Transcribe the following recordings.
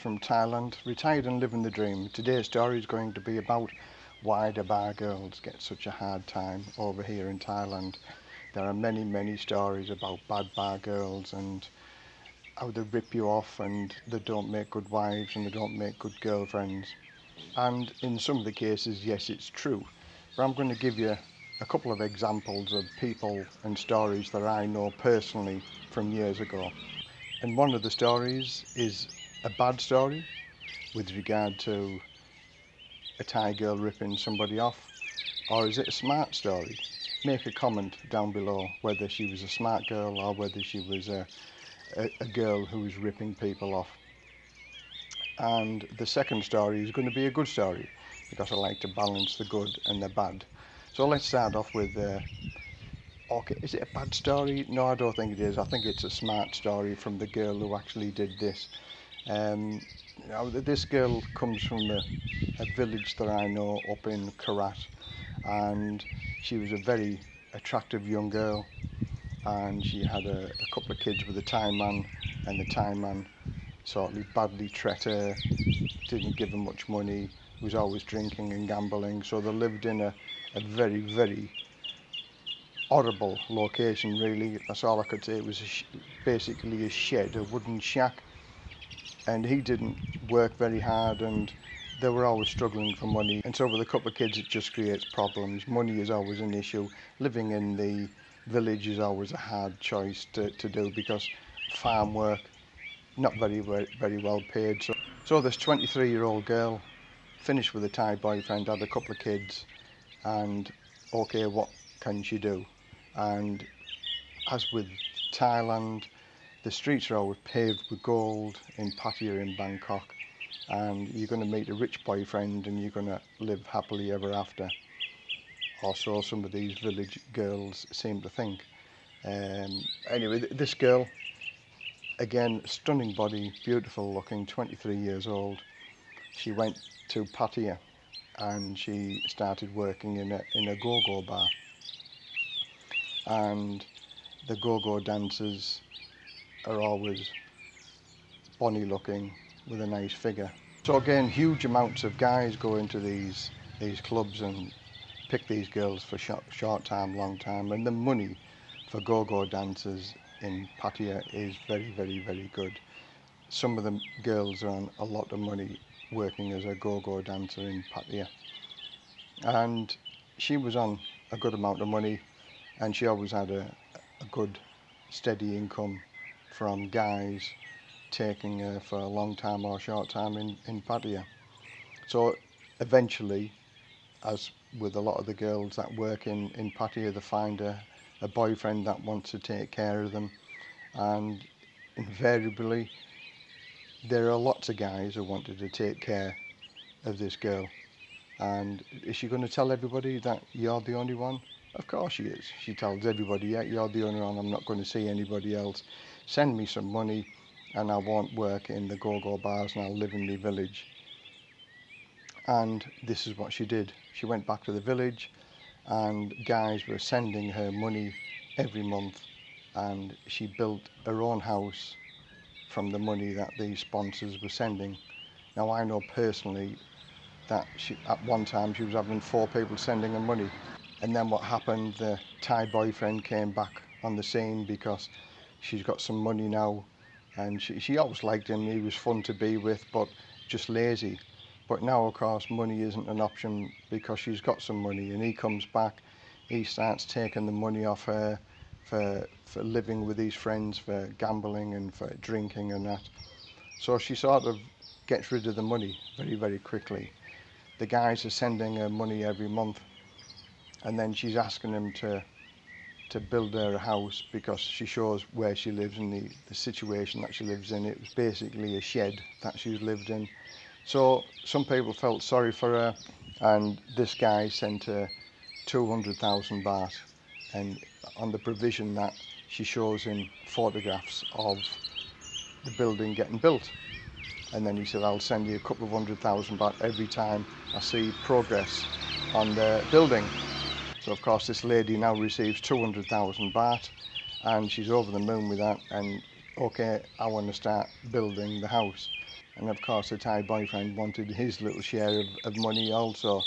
From Thailand, retired and living the dream. Today's story is going to be about why the bar girls get such a hard time over here in Thailand. There are many, many stories about bad bar girls and how they rip you off and they don't make good wives and they don't make good girlfriends. And in some of the cases, yes, it's true. But I'm going to give you a couple of examples of people and stories that I know personally from years ago. And one of the stories is a bad story with regard to a Thai girl ripping somebody off, or is it a smart story? Make a comment down below whether she was a smart girl or whether she was a, a, a girl who was ripping people off. And the second story is going to be a good story because I like to balance the good and the bad. So let's start off with uh, okay, is it a bad story? No, I don't think it is. I think it's a smart story from the girl who actually did this. Um, now, this girl comes from a, a village that I know up in Karat, and she was a very attractive young girl, and she had a, a couple of kids with a time man, and the time man sort of badly treated her, didn't give her much money, was always drinking and gambling, so they lived in a, a very, very horrible location really. That's all I could say. It was a basically a shed a wooden shack. And he didn't work very hard and they were always struggling for money. And so with a couple of kids it just creates problems. Money is always an issue. Living in the village is always a hard choice to, to do because farm work not very very well paid. So so this 23 year old girl finished with a Thai boyfriend had a couple of kids and okay what can she do? And as with Thailand the streets are always paved with gold in Pattaya in Bangkok and you're going to meet a rich boyfriend and you're going to live happily ever after. Or so some of these village girls seem to think. Um, anyway this girl again stunning body beautiful looking 23 years old. She went to Pattaya and she started working in a in a go-go bar. And the go-go dancers are always bonny looking with a nice figure. So again, huge amounts of guys go into these these clubs and pick these girls for short, short time, long time, and the money for go-go dancers in Pattaya is very, very, very good. Some of the girls earn a lot of money working as a go-go dancer in Pattaya. And she was on a good amount of money and she always had a, a good steady income from guys taking her for a long time or short time in, in Pattaya. So eventually, as with a lot of the girls that work in, in Pattaya, they find a, a boyfriend that wants to take care of them and invariably there are lots of guys who wanted to take care of this girl and is she going to tell everybody that you're the only one? Of course she is. She tells everybody, yeah, you're the only one, I'm not going to see anybody else. Send me some money and I won't work in the go-go bars and I'll live in the village. And this is what she did. She went back to the village and guys were sending her money every month and she built her own house from the money that these sponsors were sending. Now I know personally that she, at one time she was having four people sending her money and then what happened, the Thai boyfriend came back on the scene because she's got some money now and she, she always liked him, he was fun to be with but just lazy. But now of course money isn't an option because she's got some money and he comes back, he starts taking the money off her for, for living with his friends, for gambling and for drinking and that. So she sort of gets rid of the money very, very quickly. The guys are sending her money every month and then she's asking him to to build her a house because she shows where she lives and the, the situation that she lives in. It was basically a shed that she's lived in. So some people felt sorry for her and this guy sent her 200,000 baht and on the provision that she shows him photographs of the building getting built. And then he said, I'll send you a couple of hundred thousand baht every time I see progress on the building. So of course this lady now receives 200,000 baht and she's over the moon with that and okay I want to start building the house And of course, the Thai boyfriend wanted his little share of, of money also.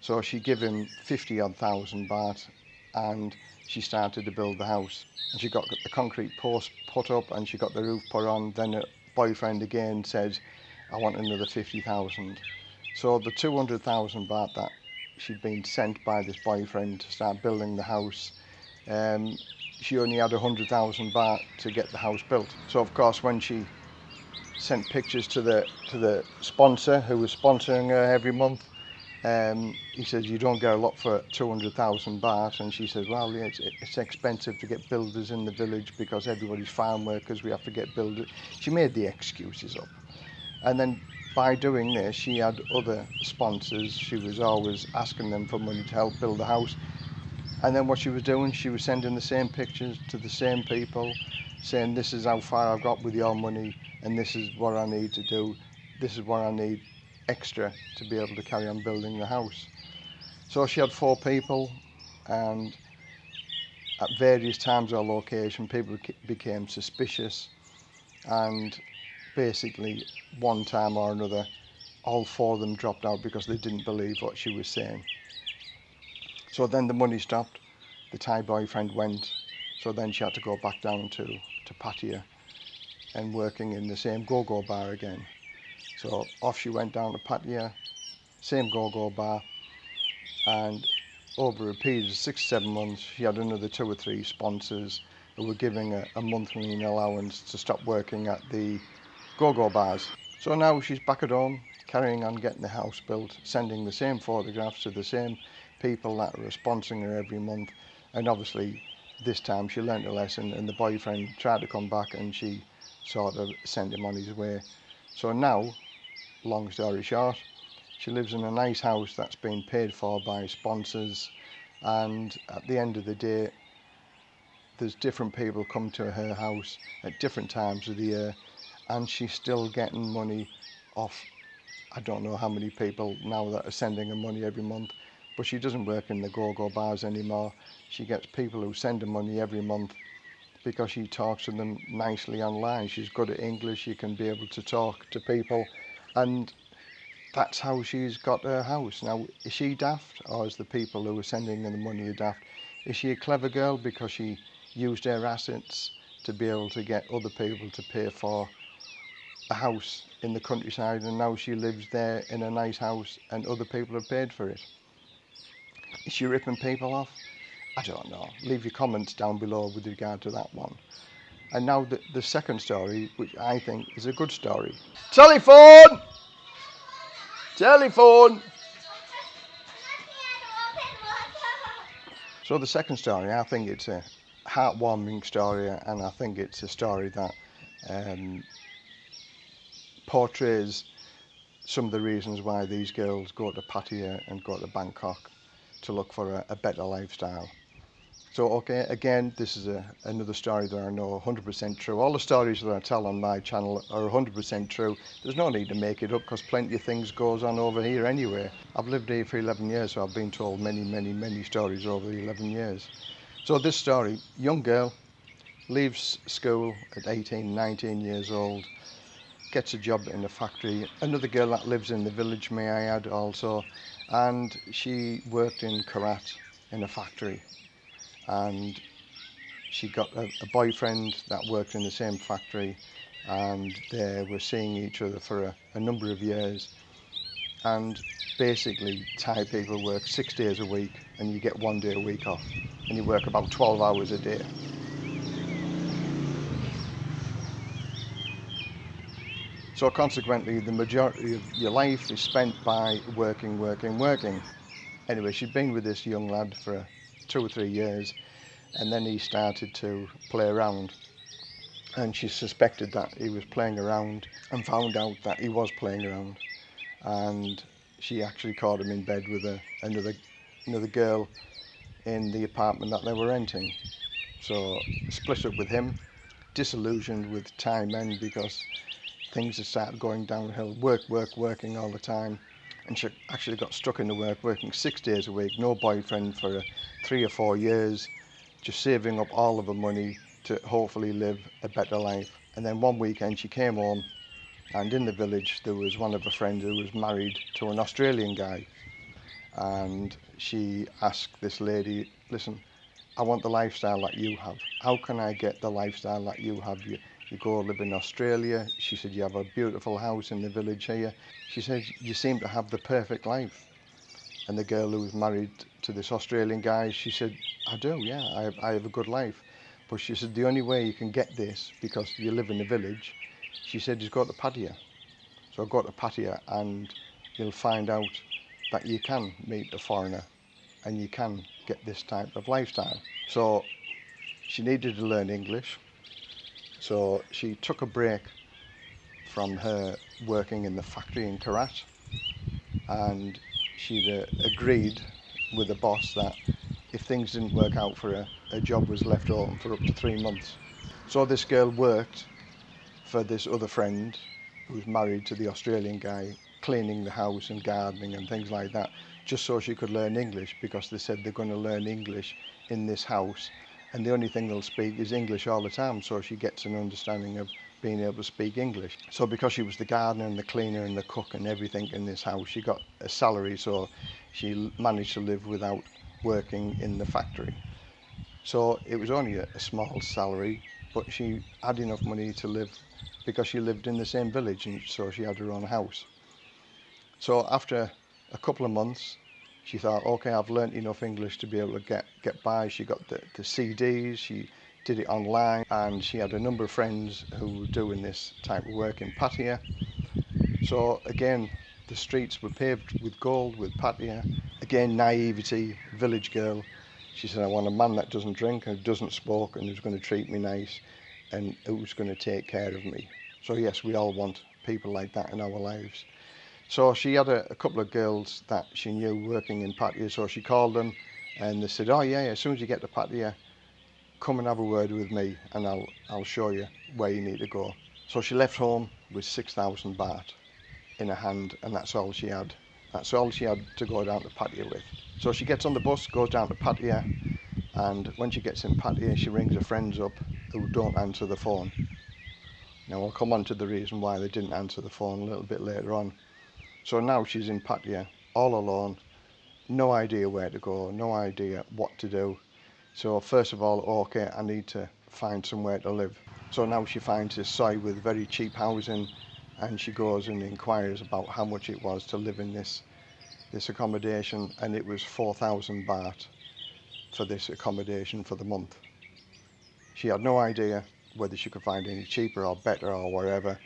So she gave him 50 odd thousand baht and she started to build the house. And she got the concrete post put up and she got the roof put on. Then her boyfriend again said, I want another 50,000. So the 200,000 baht that she'd been sent by this boyfriend to start building the house. Um, she only had 100,000 baht to get the house built. So of course when she sent pictures to the to the sponsor who was sponsoring her every month, um, he says you don't get a lot for 200,000 baht and she says well yeah, it's, it's expensive to get builders in the village because everybody's farm workers we have to get builders she made the excuses up and then by doing this she had other sponsors. She was always asking them for money to help build the house. And then what she was doing she was sending the same pictures to the same people saying this is how far I've got with your money and this is what I need to do. This is what I need extra to be able to carry on building the house. So she had four people and at various times or location people became suspicious. And basically one time or another all four of them dropped out because they didn't believe what she was saying. So then the money stopped, the Thai boyfriend went, so then she had to go back down to, to Pattaya and working in the same go-go bar again. So off she went down to Pattaya, same go-go bar, and over a period of six, seven months, she had another two or three sponsors who were giving a, a monthly allowance to stop working at the go-go bars. So now she's back at home, carrying on getting the house built, sending the same photographs to the same people that are sponsoring her every month. And obviously, this time she learnt a lesson and the boyfriend tried to come back and she sort of sent him on his way. So now long story short, she lives in a nice house that's been paid for by sponsors and at the end of the day there's different people come to her house at different times of the year and she's still getting money off. I don't know how many people now that are sending her money every month but she doesn't work in the go-go bars anymore. She gets people who send her money every month because she talks to them nicely online. She's good at English. She can be able to talk to people. And that's how she's got her house. Now, is she daft, or is the people who are sending her the money daft? Is she a clever girl because she used her assets to be able to get other people to pay for a house in the countryside and now she lives there in a nice house and other people have paid for it? Is she ripping people off? I don't know. Leave your comments down below with regard to that one. And now the, the second story, which I think is a good story. Telephone! Telephone! So the second story, I think it's a heartwarming story and I think it's a story that um, portrays some of the reasons why these girls go to Pattaya and go to Bangkok to look for a, a better lifestyle. So, okay, again, this is a, another story that I know 100% true. All the stories that I tell on my channel are 100% true. There's no need to make it up because plenty of things goes on over here anyway. I've lived here for 11 years, so I've been told many, many, many stories over the 11 years. So this story, young girl, leaves school at 18, 19 years old, gets a job in a factory. Another girl that lives in the village, may I add also, and she worked in Korat in a factory. And she got a, a, boyfriend that worked in the same factory. And they were seeing each other for a, a number of years. And basically Thai people work six days a week and you get one day a week off. And you work about 12 hours a day. So consequently the majority of your life is spent by working, working, working. Anyway, she'd been with this young lad for two or three years and then he started to play around. And she suspected that he was playing around and found out that he was playing around. And she actually caught him in bed with a, another another girl in the apartment that they were renting. So split up with him disillusioned with Thai men because things had started going downhill work work working all the time and she actually got stuck in the work working six days a week no boyfriend for uh, three or four years just saving up all of her money to hopefully live a better life and then one weekend she came home And in the village, there was one of her friends who was married to an Australian guy. And she asked this lady, listen, I want the lifestyle that you have. How can I get the lifestyle that you have? You, go live in Australia. She said, you have a beautiful house in the village here. She said, you seem to have the perfect life. And the girl who was married to this Australian guy, she said, I do, yeah, I have, I have a good life. But she said, the only way you can get this, because you live in the village, she said, is go to Pattaya. So I go to Pattaya and you'll find out that you can meet a foreigner and you can get this type of lifestyle. So she needed to learn English. So she took a break from her working in the factory in Korat and she'd uh, agreed with the boss that if things didn't work out for her, her job was left open for up to three months. So this girl worked for this other friend who's married to the Australian guy, cleaning the house and gardening and things like that, just so she could learn English because they said they're going to learn English in this house and the only thing they'll speak is English all the time so she gets an understanding of being able to speak English. So because she was the gardener and the cleaner and the cook and everything in this house, she got a salary so she managed to live without working in the factory. So it was only a, a small salary, but she had enough money to live because she lived in the same village and so she had her own house. So after a couple of months, she thought, okay, I've learnt enough English to be able to get, get by. She got the, the CDs, she did it online, and she had a number of friends who were doing this type of work in Pattaya. So again, the streets were paved with gold, with Pattaya. Again, naivety, village girl. She said, I want a man that doesn't drink and doesn't smoke and who's going to treat me nice and who's going to take care of me. So yes, we all want people like that in our lives. So she had a, a, couple of girls that she knew working in Pattaya, so she called them and they said, oh yeah, as soon as you get to Pattaya, come and have a word with me and I'll, I'll show you where you need to go. So she left home with 6,000 baht in her hand and that's all she had. That's all she had to go down to Pattaya with. So she gets on the bus, goes down to Pattaya and when she gets in Pattaya, she rings her friends up who don't answer the phone. Now I'll come on to the reason why they didn't answer the phone a little bit later on. So now she's in Pattaya, all alone, no idea where to go, no idea what to do. So first of all, okay, I need to find somewhere to live. So now she finds this site with very cheap housing and she goes and inquires about how much it was to live in this this accommodation and it was 4,000 baht for this accommodation for the month. She had no idea whether she could find any cheaper or better or whatever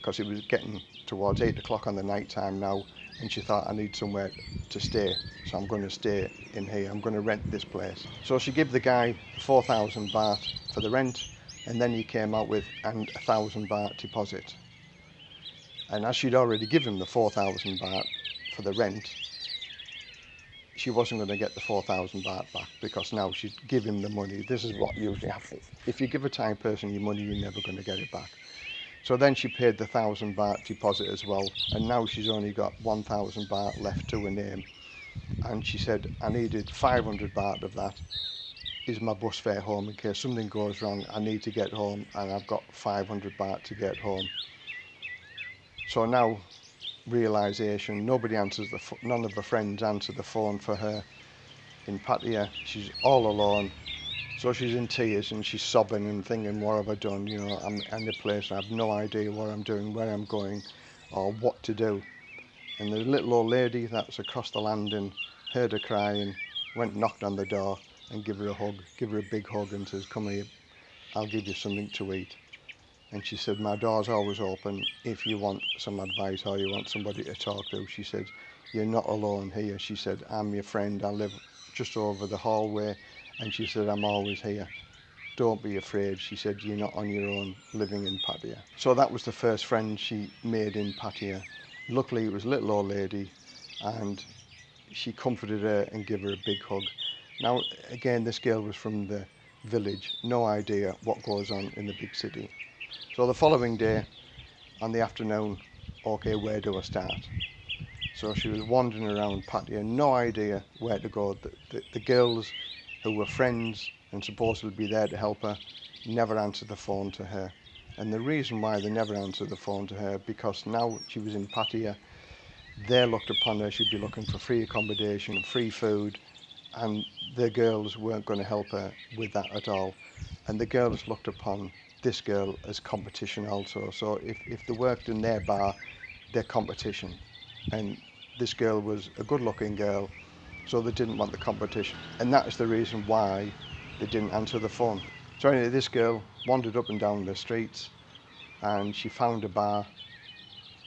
because it was getting towards 8 o'clock on the night time now and she thought I need somewhere to stay so I'm going to stay in here. I'm going to rent this place. So she gave the guy 4,000 baht for the rent and then he came out with and a thousand baht deposit. And as she'd already given the 4,000 baht for the rent she wasn't going to get the 4,000 baht back because now she'd give him the money. This is what usually happens if you give a Thai person your money you're never going to get it back so then she paid the thousand baht deposit as well, and now she's only got 1,000 baht left to her name. And she said, I needed 500 baht of that is my bus fare home in case something goes wrong. I need to get home, and I've got 500 baht to get home. So now, realization, nobody answers the, none of her friends answer the phone for her in Pattaya. She's all alone So she's in tears and she's sobbing and thinking, what have I done? You know, I'm in the place, I have no idea what I'm doing, where I'm going, or what to do. And the little old lady that's across the landing heard her crying, went knocked on the door and give her a hug, give her a big hug and says, come here, I'll give you something to eat. And she said, my door's always open if you want some advice or you want somebody to talk to. She said, you're not alone here. She said, I'm your friend. I live just over the hallway and she said, I'm always here. Don't be afraid. She said, you're not on your own living in Pattaya. So that was the first friend she made in Pattaya. Luckily, it was a little old lady and she comforted her and gave her a big hug. Now, again, this girl was from the village, no idea what goes on in the big city. So the following day, on the afternoon, okay, where do I start? So she was wandering around Pattaya, no idea where to go. The, the, the girls who were friends and supposed to be there to help her, never answered the phone to her. And the reason why they never answered the phone to her, because now she was in Pattaya, they looked upon her, she'd be looking for free accommodation, free food, and the girls weren't going to help her with that at all. And the girls looked upon this girl as competition also. So if, if they worked in their bar, their competition. And this girl was a good looking girl, so they didn't want the competition. And that is the reason why they didn't answer the phone. So anyway, this girl wandered up and down the streets and she found a bar.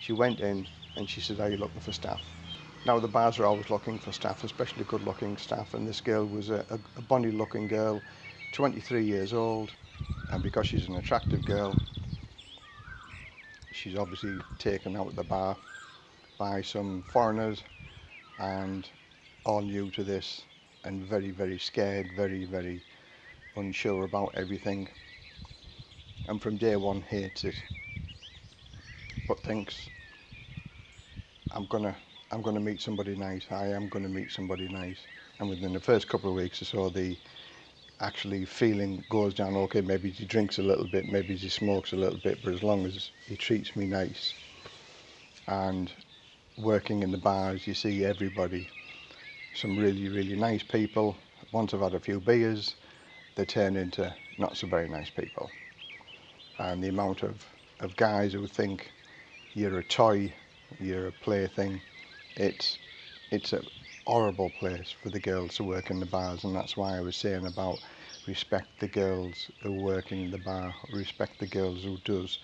She went in and she said, are you looking for staff? Now the bars are always looking for staff, especially good looking staff. And this girl was a, a, bonny looking girl, 23 years old. And because she's an attractive girl, she's obviously taken out the bar by some foreigners and all new to this and very, very scared, very, very unsure about everything. And from day one hates it but thinks I'm gonna I'm gonna meet somebody nice. I am gonna meet somebody nice. And within the first couple of weeks or so the actually feeling goes down okay maybe he drinks a little bit maybe he smokes a little bit but as long as he treats me nice. And working in the bars you see everybody some really really nice people once I've had a few beers they turn into not so very nice people. And the amount of, of guys who think you're a toy, you're a plaything, it's, it's a horrible place for the girls to work in the bars and that's why I was saying about respect the girls who work in the bar, respect the girls who does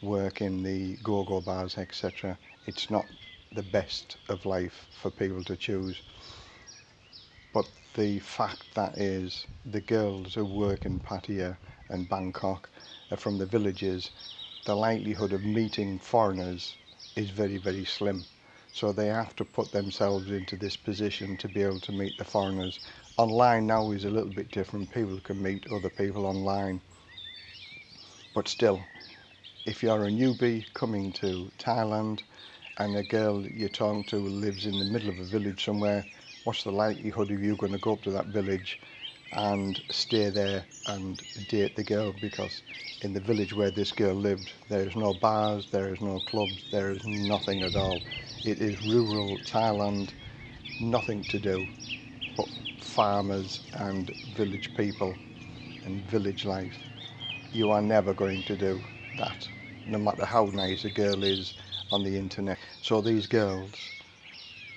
work in the go-go bars, etc. It's not the best of life for people to choose. But the fact that is the girls who work in Pattaya and Bangkok are from the villages, the likelihood of meeting foreigners is very, very slim. So they have to put themselves into this position to be able to meet the foreigners. Online now is a little bit different. People can meet other people online. But still, if you're a newbie coming to Thailand and a girl you're talking to lives in the middle of a village somewhere, what's the likelihood of you going to go up to that village and stay there and date the girl because in the village where this girl lived there is no bars, there is no clubs, there is nothing at all. It is rural Thailand, nothing to do but farmers and village people and village life. You are never going to do that, no matter how nice a girl is on the internet. So these girls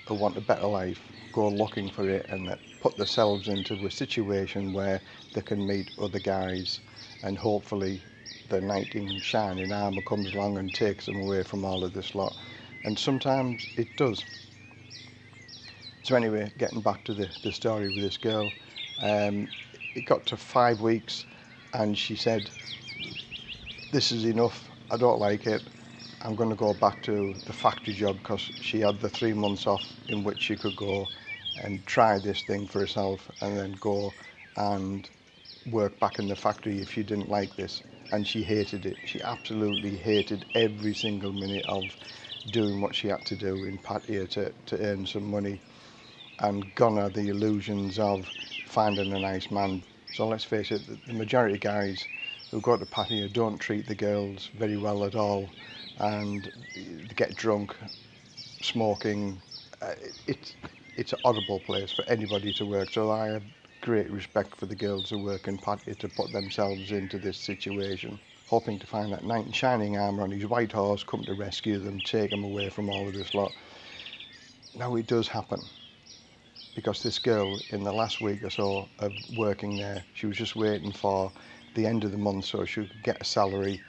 who want a better life go looking for it and that put themselves into a situation where they can meet other guys and hopefully the knight in shining armour comes along and takes them away from all of this lot and sometimes it does. So anyway getting back to the, the story with this girl um, it got to five weeks and she said this is enough. I don't like it I'm going to go back to the factory job because she had the three months off in which she could go and try this thing for herself and then go and work back in the factory if she didn't like this. And she hated it. She absolutely hated every single minute of doing what she had to do in Pattaya to, to earn some money and gone are the illusions of finding a nice man. So let's face it the majority of guys who go to Pattaya don't treat the girls very well at all and get drunk smoking uh, it's it's a horrible place for anybody to work. So I have great respect for the girls who work in Pattaya to put themselves into this situation, hoping to find that knight in shining armour on his white horse, come to rescue them, take them away from all of this lot. Now it does happen because this girl in the last week or so of working there, she was just waiting for the end of the month so she could get a salary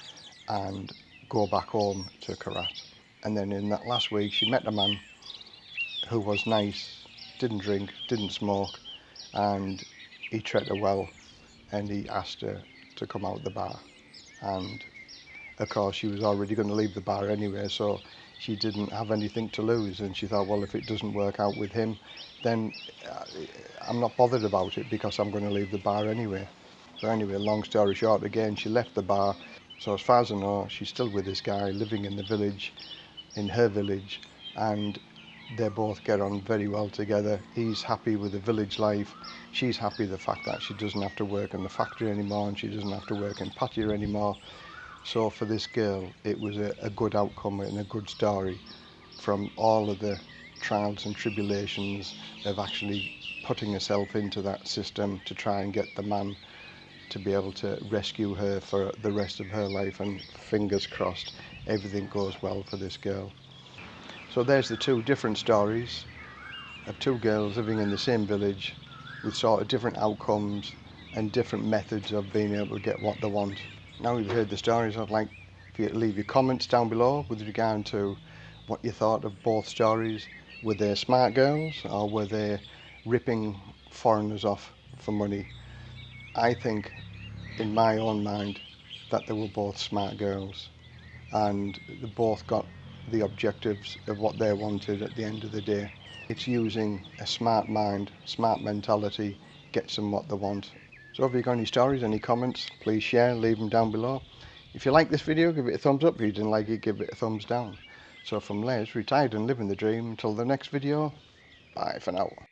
and go back home to Korat. And then in that last week, she met a man who was nice, didn't drink, didn't smoke, and he treated her well, and he asked her to come out the bar. And of course, she was already going to leave the bar anyway, so she didn't have anything to lose. And she thought, well, if it doesn't work out with him, then uh, I'm not bothered about it because I'm going to leave the bar anyway. So anyway, long story short, again, she left the bar. So as far as I know, she's still with this guy living in the village, in her village, and they both get on very well together. He's happy with the village life. She's happy the fact that she doesn't have to work in the factory anymore and she doesn't have to work in Pattaya anymore. So for this girl, it was a, a good outcome and a good story from all of the trials and tribulations of actually putting herself into that system to try and get the man to be able to rescue her for the rest of her life and fingers crossed everything goes well for this girl. So there's the two different stories of two girls living in the same village with sort of different outcomes and different methods of being able to get what they want. Now you've heard the stories, I'd like for you to leave your comments down below with regard to what you thought of both stories. Were they smart girls or were they ripping foreigners off for money? I think, in my own mind, that they were both smart girls and they both got the objectives of what they wanted at the end of the day. It's using a smart mind, smart mentality, gets them what they want so if you've got any stories, any comments, please share, leave them down below. If you like this video, give it a thumbs up. If you didn't like it, give it a thumbs down. So from Les, retired and living the dream, until the next video, bye for now.